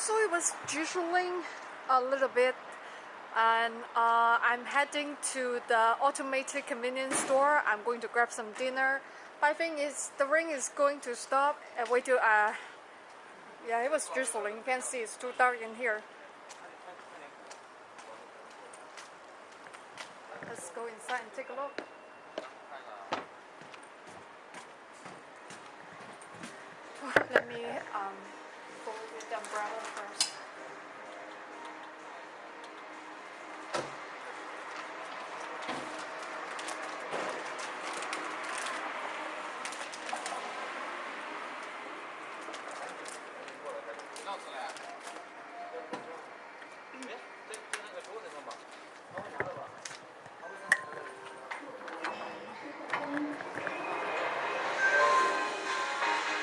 So it was drizzling a little bit and uh, I'm heading to the automated convenience store. I'm going to grab some dinner. I think it's, the rain is going to stop and wait till, uh, yeah, it was drizzling. You can see it's too dark in here. Let's go inside and take a look. Let me um,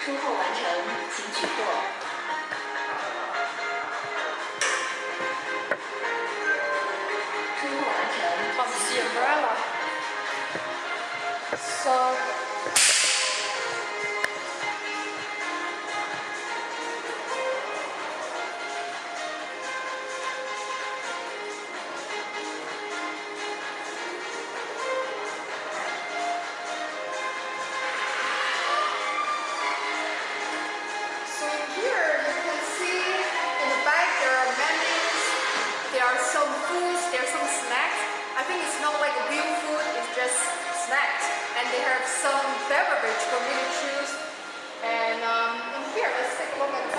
出后完成，请取货 Gracias.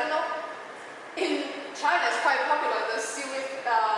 I don't know, in China it's quite popular, the seaweed uh,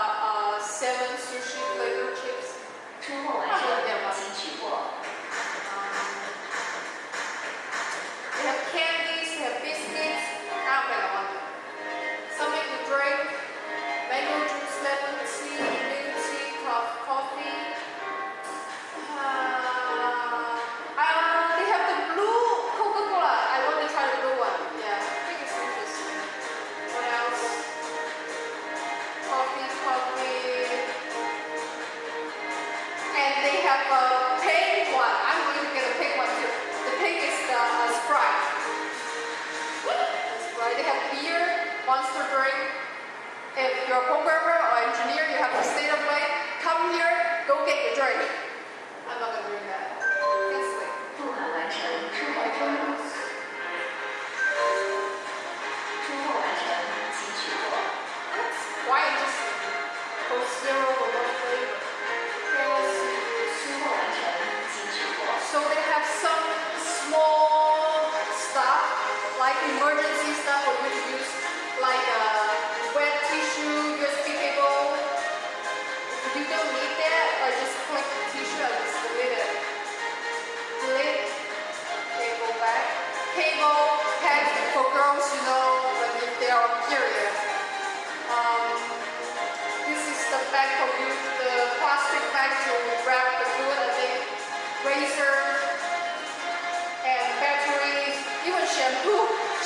appear monster drink. If you're a programmer or engineer, you have to stay up late. Come here, go get your drink. I'm not gonna do that. Can't sleep.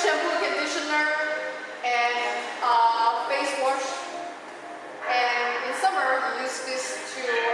shampoo, conditioner, and uh, face wash. And in summer, we use this to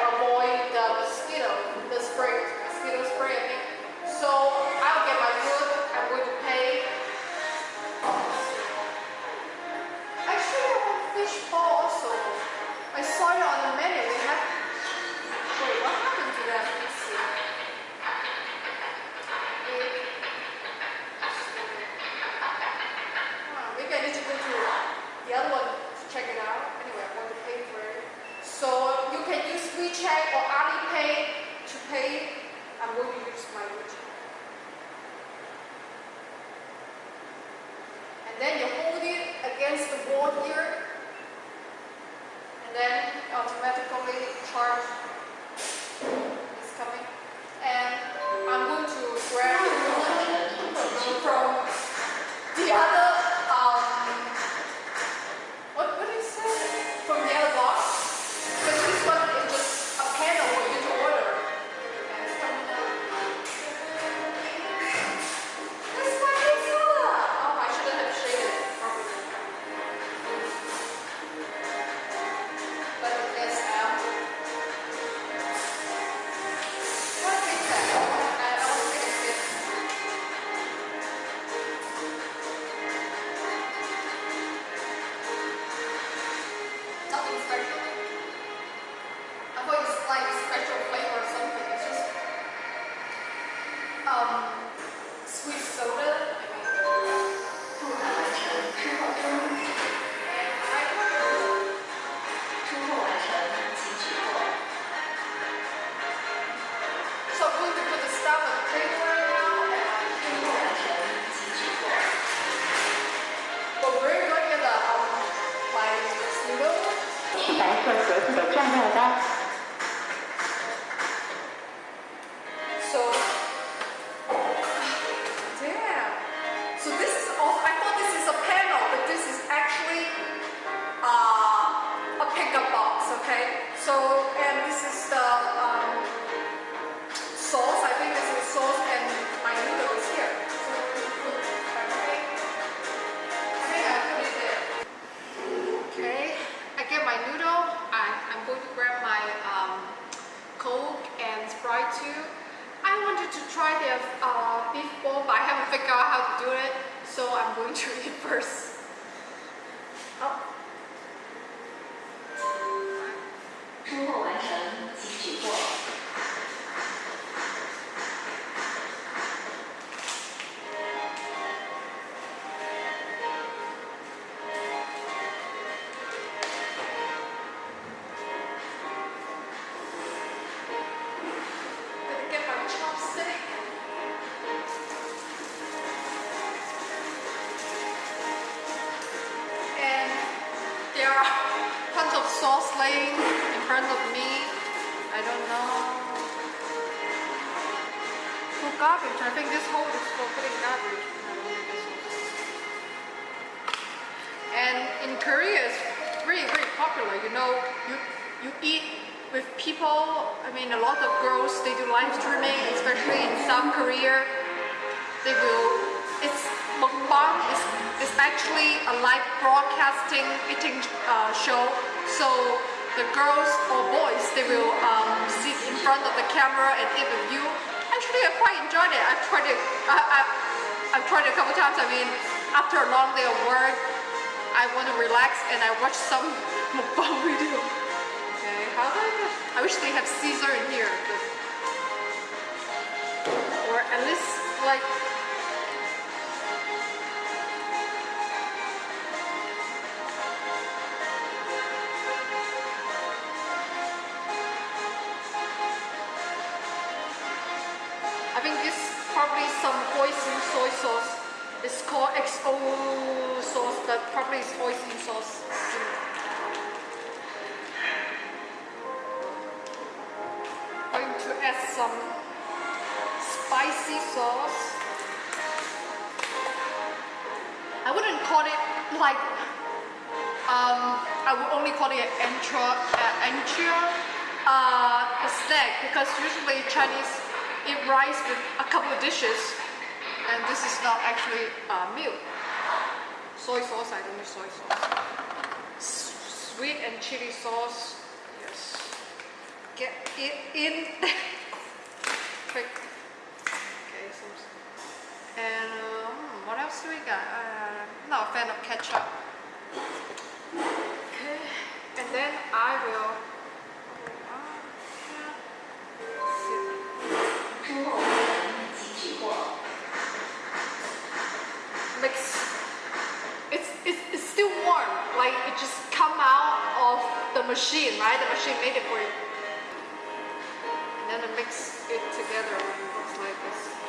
of sauce laying in front of me. I don't know. For garbage, I think this hole is for putting garbage. And in Korea, it's really, very popular. You know, you you eat with people. I mean, a lot of girls they do live streaming, especially in South Korea. They will. It's mukbang. It's, it's actually a live broadcasting eating uh, show. So the girls or boys they will um, sit in front of the camera and eat with you. Actually, I quite enjoyed it. I've tried it. I, I've tried it a couple times. I mean, after a long day of work, I want to relax and I watch some mukbang video. Okay, how about I? I wish they have Caesar in here. Or at least like like um, I would only call it an entra, uh, entra uh, a snack because usually Chinese eat rice with a couple of dishes, and this is not actually uh, meal. Soy sauce, I don't use soy sauce. Sweet and chili sauce, yes. Get it in quick. Okay, so and hmm, what else do we got? fan of ketchup. Okay, and then I will mix. It's, it's, it's still warm, like it just come out of the machine, right? The machine made it for you. And then I mix it together it looks like this.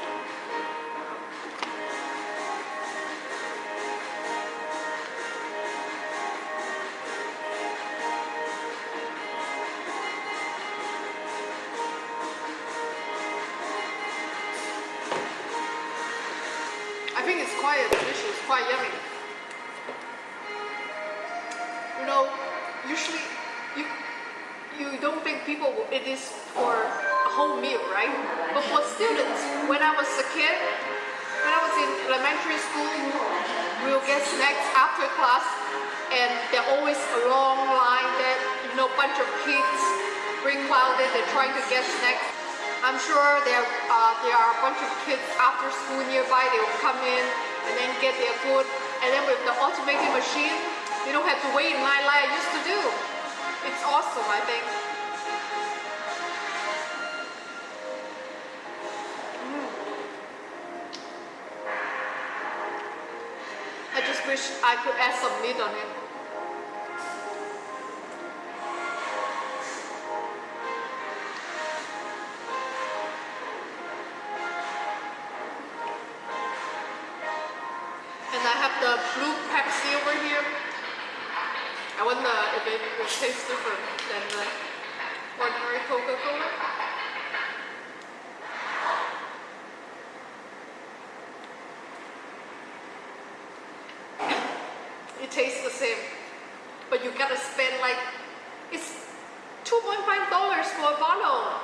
Crowded, they're trying to get snacks. I'm sure there uh, there are a bunch of kids after school nearby. They will come in and then get their food, and then with the automated machine, you don't have to wait in line like I used to do. It's awesome, I think. Mm. I just wish I could add some meat on it. It tastes different than the ordinary Coca-Cola. It tastes the same, but you gotta spend like it's 2.5 dollars for a bottle.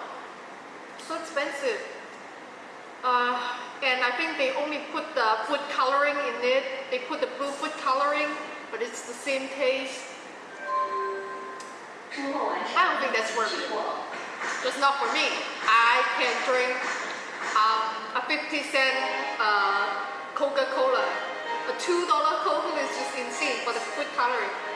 So expensive. Uh, and I think they only put the food coloring in it. They put the blue food coloring, but it's the same taste. I don't think that's worth it. Just not for me. I can drink um, a 50 cent uh, Coca-Cola. A $2 Coca-Cola is just insane for the food calorie.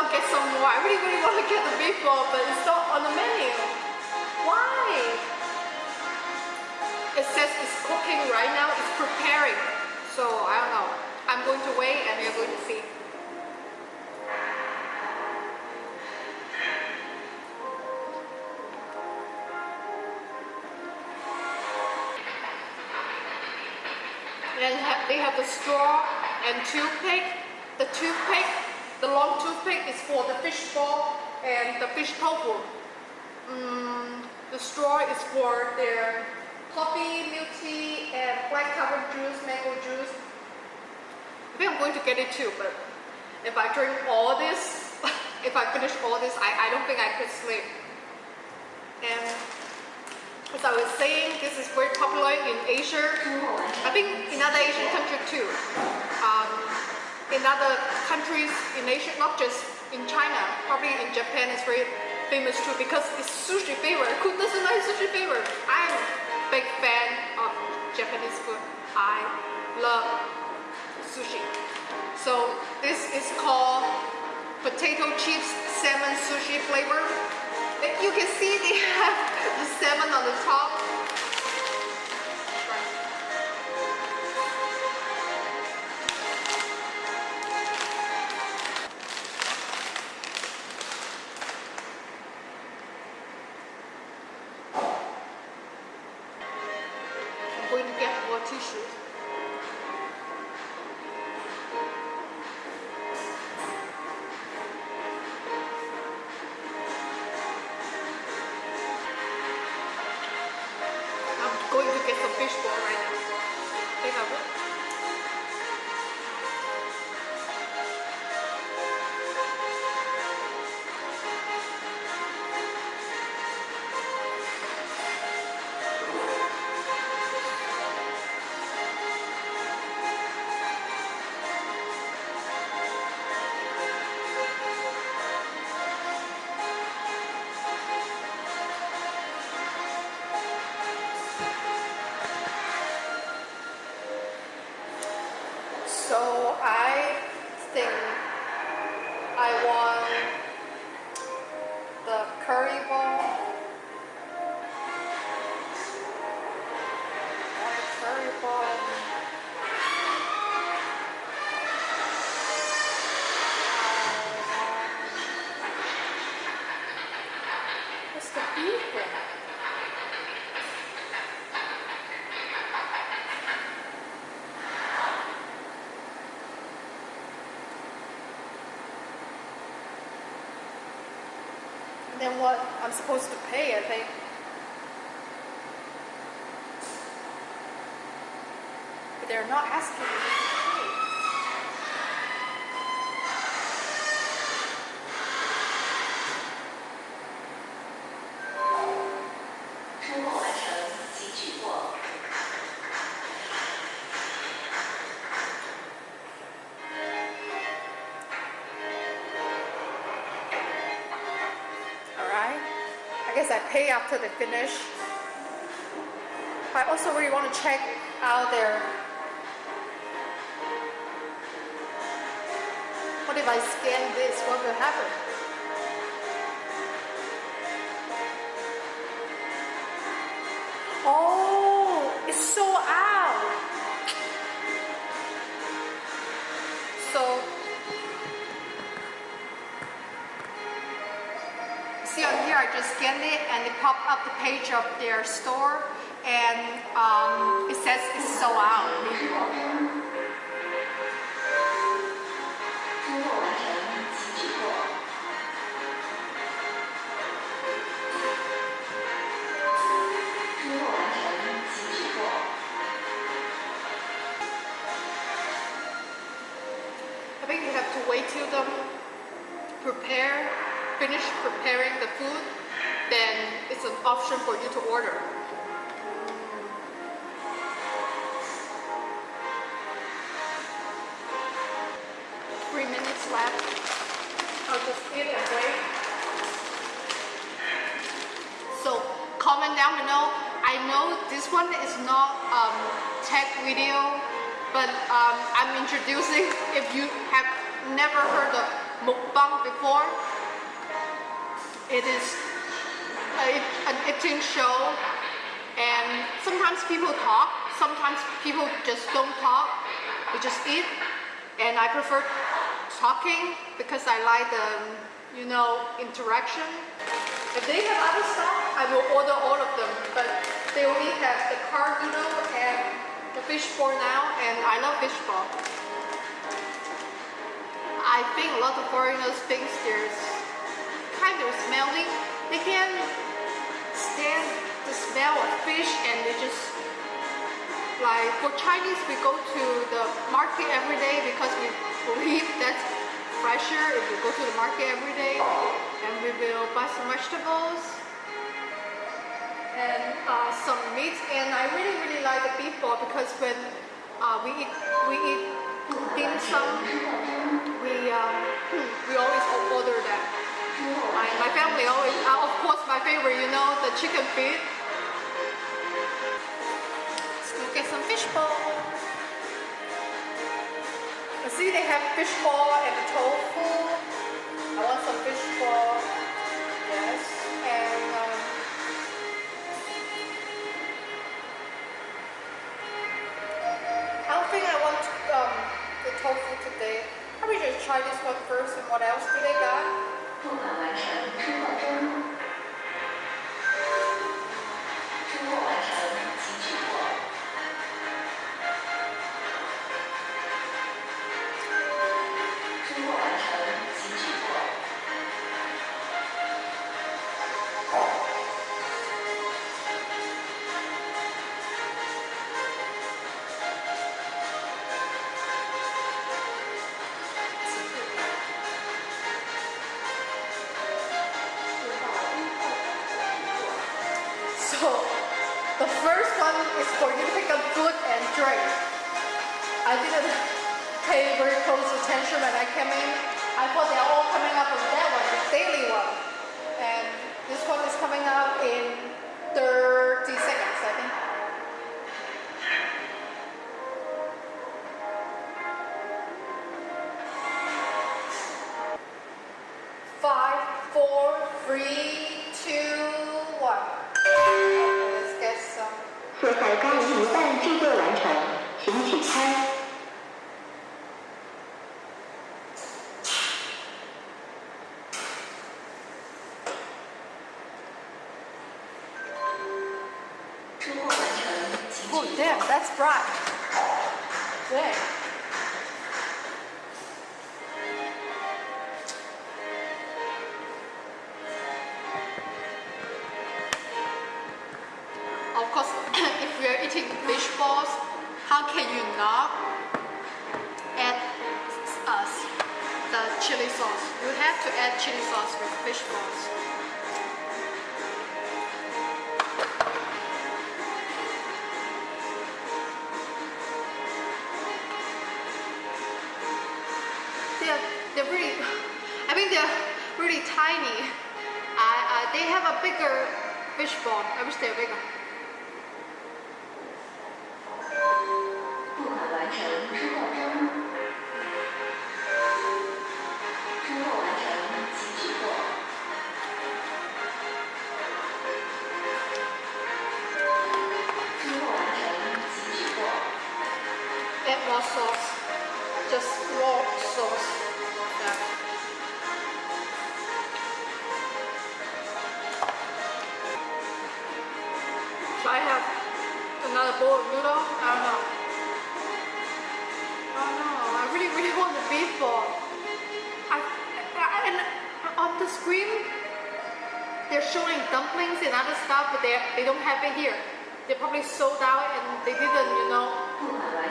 I'll get some more. I really, really want to get the beef ball, but it's not on the menu. Why? It says it's cooking right now, it's preparing. So I don't know. I'm going to wait and we're going to see. And they have the straw and toothpick. The toothpick, the long toothpick is for the fish ball and the fish tofu. Mm, the straw is for their coffee, milk tea, and black currant juice, mango juice. I think I'm going to get it too, but if I drink all this, if I finish all this, I, I don't think I could sleep. And as I was saying, this is very popular in Asia. I think in other Asian countries too. In other countries in Asia, not just in China, probably in Japan it's very famous too because it's sushi favorite. Who doesn't like sushi favorite? I'm a big fan of Japanese food. I love sushi. So this is called potato chips salmon sushi flavor. You can see they have the salmon on the top. Going to get more tissues. I think I want what I'm supposed to pay, I think. But they're not asking me I pay after they finish. I also really want to check out their What if I scan this? What will happen? scan it and they pop up the page of their store and um, it says it's sold out. I think you have to wait till them prepare, finish preparing the food then it's an option for you to order. Three minutes left. I'll just eat and wait. So comment down below. I know this one is not um, tech video, but um, I'm introducing. If you have never heard of mukbang before, it is a, an show, and sometimes people talk, sometimes people just don't talk. They just eat, and I prefer talking because I like the you know interaction. If they have other stuff, I will order all of them. But they only have the car noodle and the fish ball now, and I love fish ball. I think a lot of foreigners think there's kind of smelly. They can stand the smell of fish, and they just like for Chinese, we go to the market every day because we believe that's fresher if we go to the market every day. And we will buy some vegetables and uh, some meat. And I really, really like the beef ball because when uh, we eat we eat dim sum, we um, we always order that. My, my family always, uh, of course, my favorite, you know, the chicken feet. Let's go get some fish ball. I see they have fish ball and tofu. I want some fish ball. Yes. And um, I don't think I want um, the tofu today. Probably just try this one first and what else do they got? 不敢来 that's bright. Dang. Of course, if we are eating fish balls, how can you not add uh, the chili sauce? You have to add chili sauce with fish balls. Really tiny. I, uh, they have a bigger fish ball. I wish they were bigger. noodle? I don't know. I don't know. I really, really want the beef ball. I, I, and on the screen, they're showing dumplings and other stuff, but they they don't have it here. They probably sold out and they didn't, you know,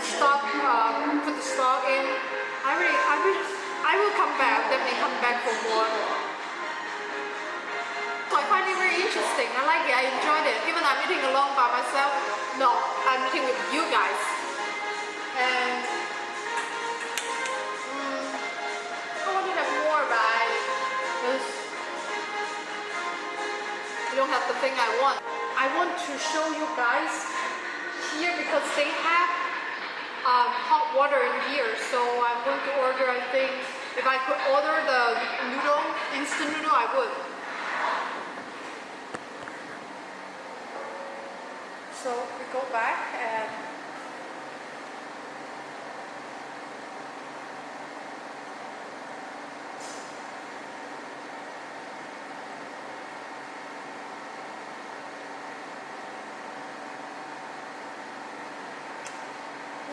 stock uh, put the stock in. I really, I will, I will come back. Definitely come back for more. I find it very interesting. I like it. I enjoyed it. Even I'm eating alone by myself. No, I'm eating with you guys. And mm, I want to have more, but I just don't have the thing I want. I want to show you guys here because they have um, hot water in here. So I'm going to order. I think if I could order the noodle, instant noodle, I would. So we go back and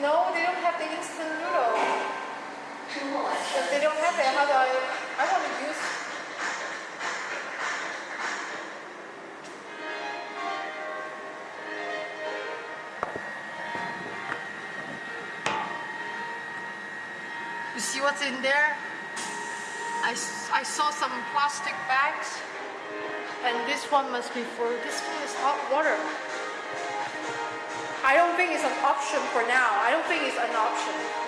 No, they don't have the instant noodle. But they don't have it, How do I? See what's in there? I, I saw some plastic bags, and this one must be for. This one is hot water. I don't think it's an option for now. I don't think it's an option.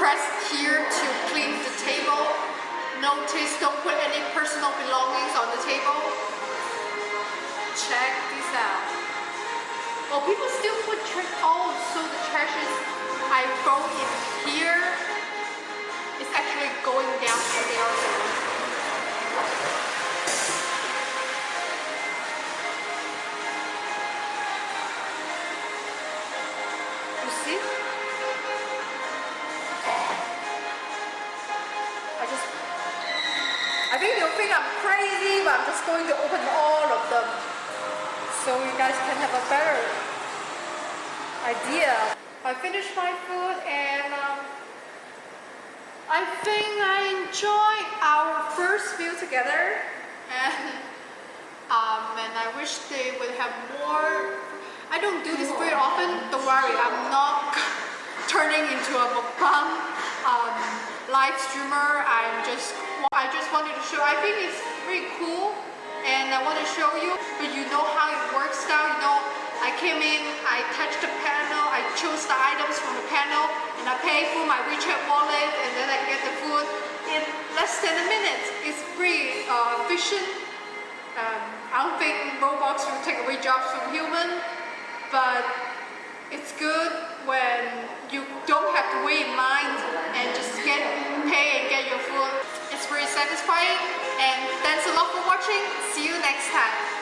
Press here to clean the table. Notice don't put any personal belongings on the table. Check this out. Oh, people still put trash. Oh, so the trash is I throw in here. It's actually going down to there. I'm just going to open all of them so you guys can have a better idea. I finished my food and um, I think I enjoyed our first meal together and um, and I wish they would have more. I don't do this very often. Don't worry, I'm not turning into a mukbang um, live streamer. I'm just I just wanted to show. I think it's pretty cool and I want to show you, but you know how it works now. You know, I came in, I touched the panel, I chose the items from the panel, and I pay through my WeChat wallet, and then I get the food in less than a minute. It's pretty uh, efficient. Um, I don't think robots will take away jobs from human, but it's good when you don't have to wait in line and just get pay and get your food. It's pretty satisfying and thanks a lot for watching. See you next time.